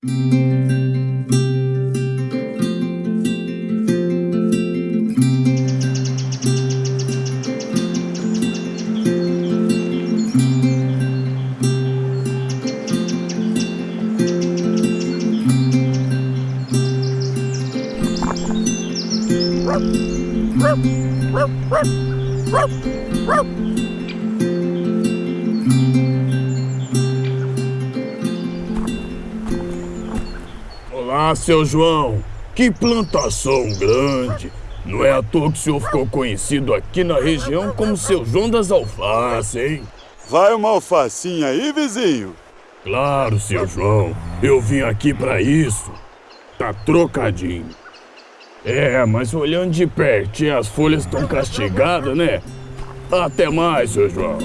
Woof, woof, woof, woof, woof. Olá, seu João. Que plantação grande. Não é à toa que o senhor ficou conhecido aqui na região como seu João das Alfaces, hein? Vai uma alfacinha aí, vizinho? Claro, seu João. Eu vim aqui para isso. Tá trocadinho. É, mas olhando de pertinho, as folhas estão castigadas, né? Até mais, seu João.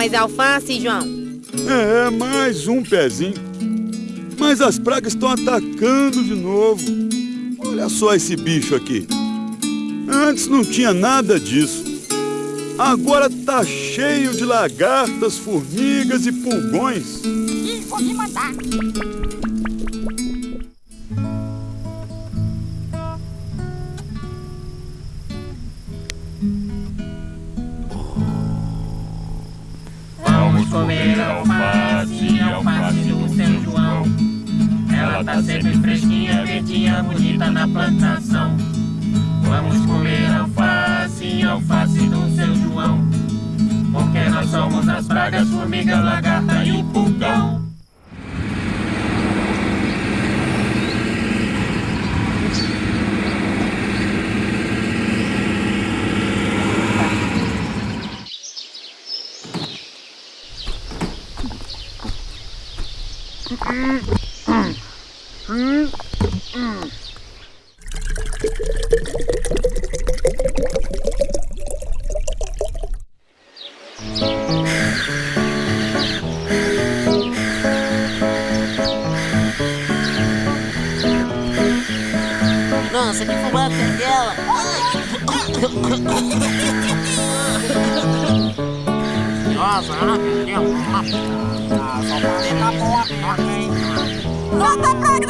Mais alface, João? É, mais um pezinho. Mas as pragas estão atacando de novo. Olha só esse bicho aqui. Antes não tinha nada disso. Agora tá cheio de lagartas, formigas e pulgões. Ih, vou me mandar. Comer alface, alface do seu João. Ela tá sempre fresquinha, verdinha, bonita na plantação. Vamos comer alface, alface do seu João. Porque nós somos as pragas, formiga, lagarta e o pulgão. Nossa, que fumada é aquela? Nossa, ela perdeu. Ah, só falei na boa, ok? Solta a praga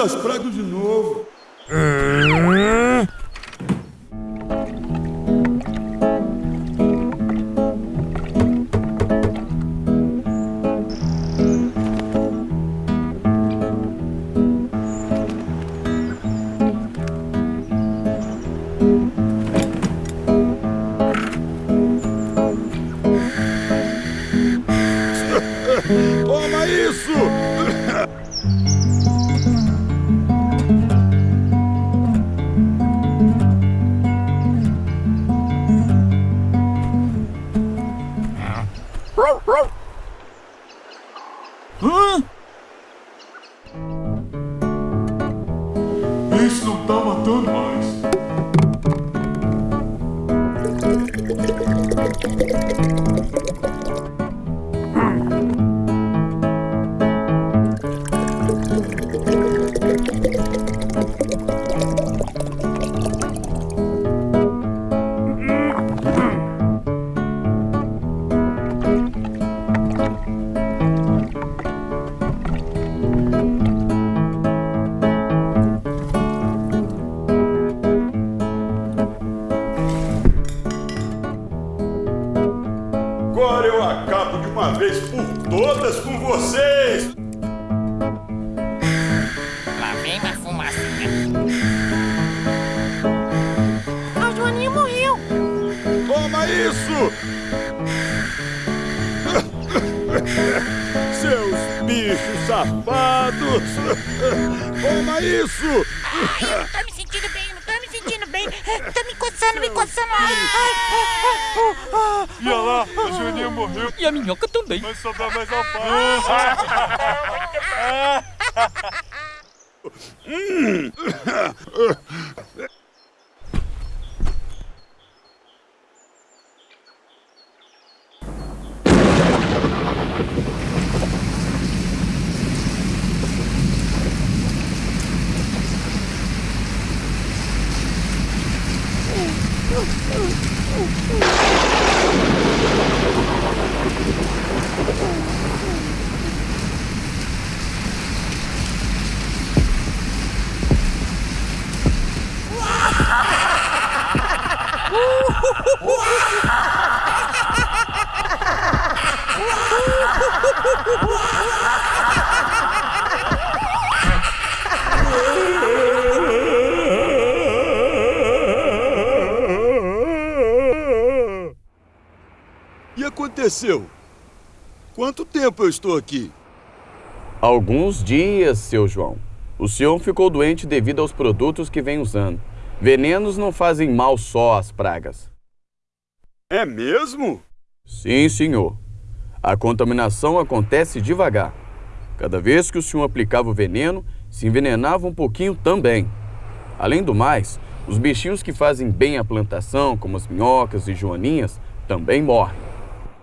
as pragas de novo. Toma Agora eu acabo de uma vez por todas com vocês! Lá vem uma fumacinha. Ah, A Joaninha morreu! Toma isso! Seus bichos safados! Toma isso! Ai, tá Ai. E olha lá, a Joaninha morreu. E a minhoca também. Vai sobrar mais alface. E aconteceu? Quanto tempo eu estou aqui? Alguns dias, seu João. O senhor ficou doente devido aos produtos que vem usando. Venenos não fazem mal só às pragas. É mesmo? Sim, senhor. A contaminação acontece devagar. Cada vez que o senhor aplicava o veneno, se envenenava um pouquinho também. Além do mais, os bichinhos que fazem bem à plantação, como as minhocas e joaninhas, também morrem.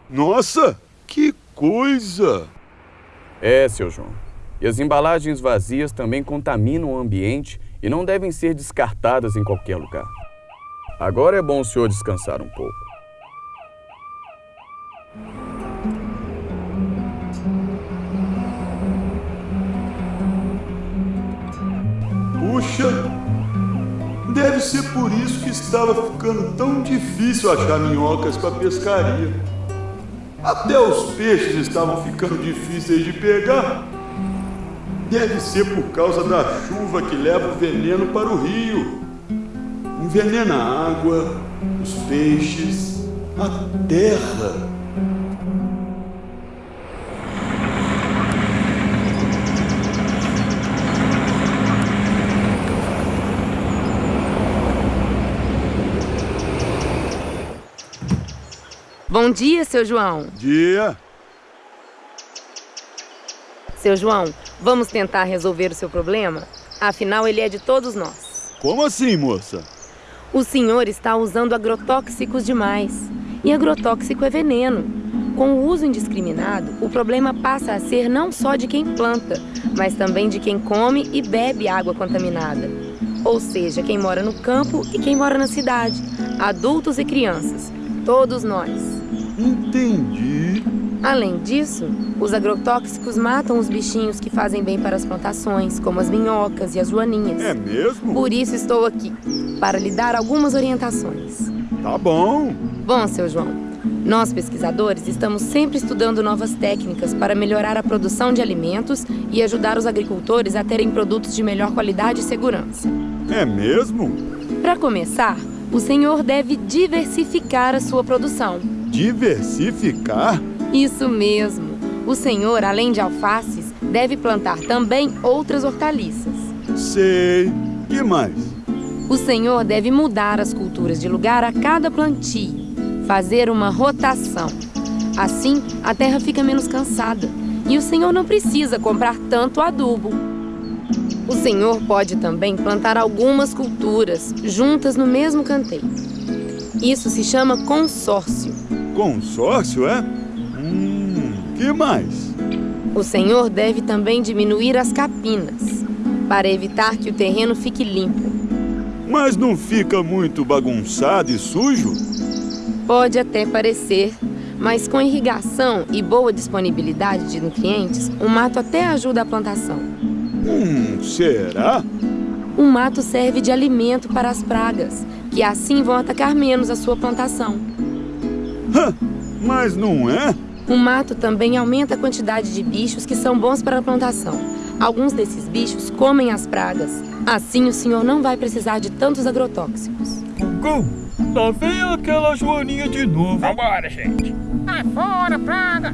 Nossa, que coisa! É, seu João. E as embalagens vazias também contaminam o ambiente e não devem ser descartadas em qualquer lugar. Agora é bom o senhor descansar um pouco. Puxa, deve ser por isso que estava ficando tão difícil achar minhocas para pescaria. Até os peixes estavam ficando difíceis de pegar. Deve ser por causa da chuva que leva o veneno para o rio. Envenena a água, os peixes, a terra. Bom dia, seu João. Dia. Seu João, vamos tentar resolver o seu problema? Afinal, ele é de todos nós. Como assim, moça? O senhor está usando agrotóxicos demais. E agrotóxico é veneno. Com o uso indiscriminado, o problema passa a ser não só de quem planta, mas também de quem come e bebe água contaminada. Ou seja, quem mora no campo e quem mora na cidade, adultos e crianças, todos nós. Entendi. Além disso, os agrotóxicos matam os bichinhos que fazem bem para as plantações, como as minhocas e as joaninhas. É mesmo? Por isso estou aqui, para lhe dar algumas orientações. Tá bom. Bom, seu João, nós pesquisadores estamos sempre estudando novas técnicas para melhorar a produção de alimentos e ajudar os agricultores a terem produtos de melhor qualidade e segurança. É mesmo? Para começar, o senhor deve diversificar a sua produção. Diversificar? Isso mesmo. O senhor, além de alfaces, deve plantar também outras hortaliças. Sei. Que mais? O senhor deve mudar as culturas de lugar a cada plantio, fazer uma rotação. Assim, a terra fica menos cansada e o senhor não precisa comprar tanto adubo. O senhor pode também plantar algumas culturas juntas no mesmo canteiro. Isso se chama consórcio. Consórcio, é? Hum, que mais? O senhor deve também diminuir as capinas, para evitar que o terreno fique limpo. Mas não fica muito bagunçado e sujo? Pode até parecer, mas com irrigação e boa disponibilidade de nutrientes, o mato até ajuda a plantação. Hum, será? O mato serve de alimento para as pragas, que assim vão atacar menos a sua plantação. Mas não é? O mato também aumenta a quantidade de bichos que são bons para a plantação. Alguns desses bichos comem as pragas. Assim, o senhor não vai precisar de tantos agrotóxicos. Gugu, lá vem aquela joaninha de novo. Vambora, gente. Sai fora, praga!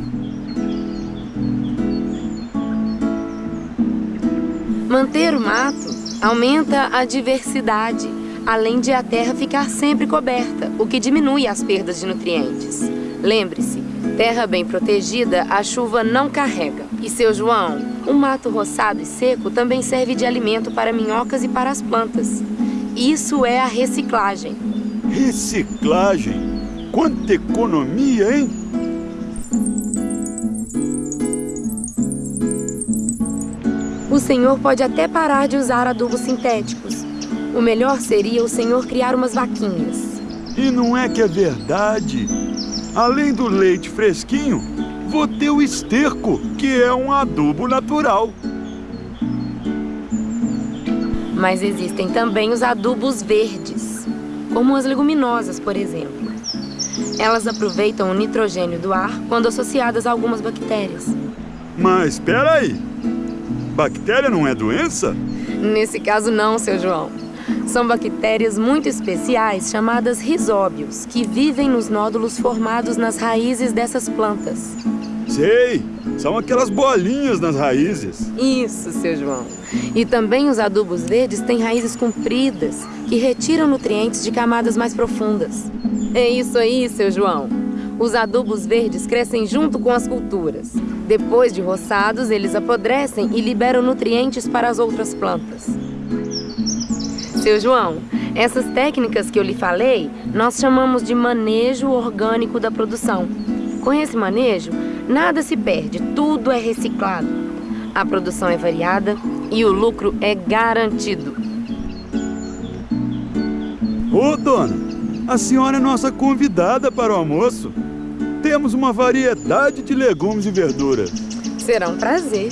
Manter o mato aumenta a diversidade, além de a terra ficar sempre coberta, o que diminui as perdas de nutrientes. Lembre-se, terra bem protegida, a chuva não carrega. E seu João, o mato roçado e seco também serve de alimento para minhocas e para as plantas. Isso é a reciclagem. Reciclagem? Quanta economia, hein? O senhor pode até parar de usar adubos sintéticos. O melhor seria o senhor criar umas vaquinhas. E não é que é verdade? Além do leite fresquinho, vou ter o esterco, que é um adubo natural. Mas existem também os adubos verdes, como as leguminosas, por exemplo. Elas aproveitam o nitrogênio do ar quando associadas a algumas bactérias. Mas espera aí. Bactéria não é doença? Nesse caso não, seu João. São bactérias muito especiais chamadas risóbios, que vivem nos nódulos formados nas raízes dessas plantas. Sei, são aquelas bolinhas nas raízes. Isso, seu João. E também os adubos verdes têm raízes compridas, que retiram nutrientes de camadas mais profundas. É isso aí, seu João. Os adubos verdes crescem junto com as culturas. Depois de roçados, eles apodrecem e liberam nutrientes para as outras plantas. Seu João, essas técnicas que eu lhe falei, nós chamamos de manejo orgânico da produção. Com esse manejo, nada se perde, tudo é reciclado. A produção é variada e o lucro é garantido. Ô, dona, a senhora é nossa convidada para o almoço. Temos uma variedade de legumes e verduras. Será um prazer.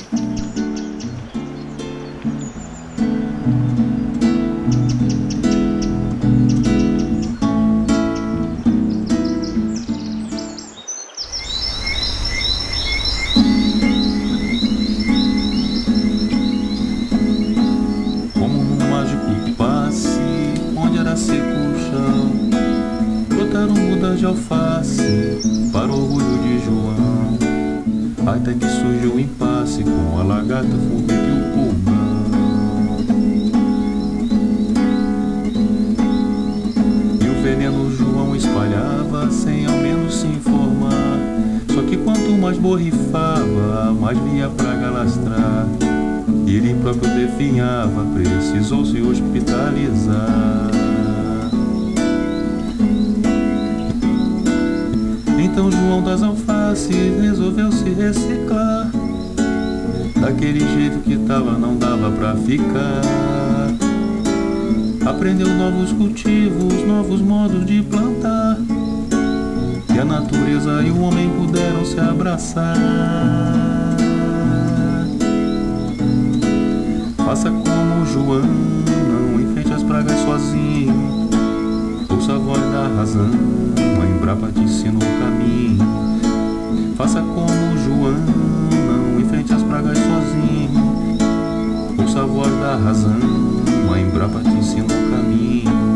Brotaram mudas de alface, para o orgulho de João. Até que surgiu o impasse, com a lagarta formiga e o pulmão. E o veneno João espalhava, sem ao menos se informar. Só que quanto mais borrifava, mais via praga lastrar. Ele próprio definhava, precisou se hospitalizar. Das Alfaces resolveu se reciclar. Daquele jeito que tava, não dava pra ficar. Aprendeu novos cultivos, novos modos de plantar. E a natureza e o homem puderam se abraçar. Faça como João, não enfrente as pragas sozinho ouça a voz da razão Mãe te ensinar o caminho. Faça como João Não enfrente as pragas sozinho. Ouça a voz da razão Mãe te ensinar o caminho.